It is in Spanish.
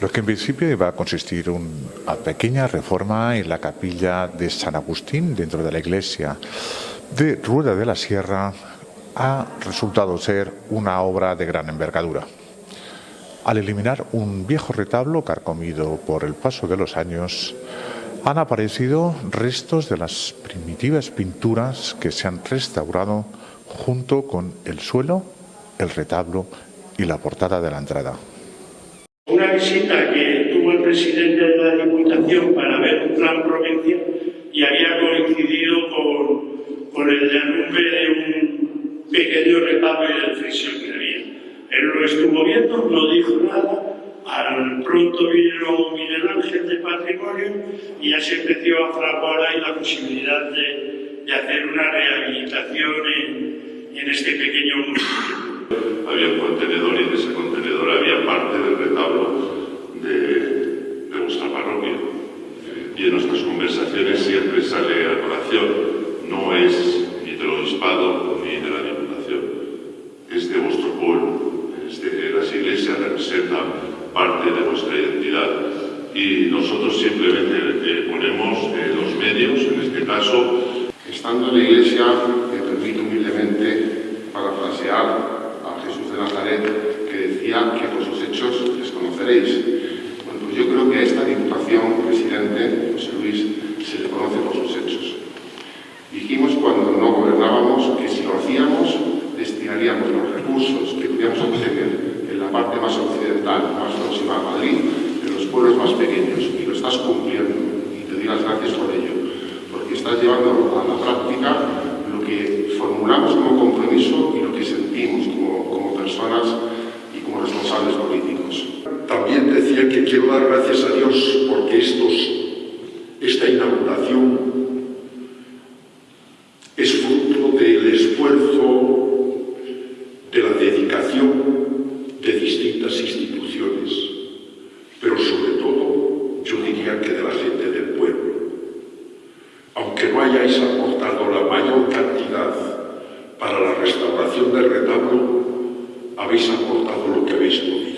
Lo que en principio iba a consistir una pequeña reforma en la capilla de San Agustín dentro de la iglesia de Rueda de la Sierra ha resultado ser una obra de gran envergadura. Al eliminar un viejo retablo carcomido por el paso de los años, han aparecido restos de las primitivas pinturas que se han restaurado junto con el suelo, el retablo y la portada de la entrada. Visita que tuvo el presidente de la Diputación para ver un plan provincia y había coincidido con, con el derrumbe de un pequeño retablo y del frisión que había. Él lo estuvo viendo, no dijo nada, al pronto vino Miguel Ángel de Patrimonio y ya se empezó a fraguar ahí la posibilidad de, de hacer una rehabilitación en, en este pequeño municipio. Había un contenedor contenedor había parte del retablo de, de nuestra parroquia. Y en nuestras conversaciones siempre sale a colación, no es ni del obispado ni de la diputación, es de vuestro pueblo. Es de, las iglesias representan parte de nuestra identidad y nosotros simplemente eh, ponemos eh, los medios, en este caso. Estando en la iglesia, me permito humildemente parafrasear a Jesús de Nazaret decía que por sus hechos les conoceréis. Pues yo creo que a esta diputación, presidente José Luis, se le conoce por sus hechos. Dijimos cuando no gobernábamos que si lo hacíamos destinaríamos los recursos que podíamos obtener en la parte más occidental, más próxima a Madrid, de los pueblos más pequeños. Y lo estás cumpliendo. Y te doy las gracias por ello. Porque estás llevando a la práctica lo que formulamos como compromiso y lo que sentimos como, como personas responsables políticos. También decía que quiero dar gracias a Dios porque estos, esta inauguración es fruto del esfuerzo, de la dedicación de distintas instituciones, pero sobre todo, yo diría que de la gente del pueblo. Aunque no hayáis aportado la mayor cantidad para la restauración del retablo, habéis aportado lo que habéis podido.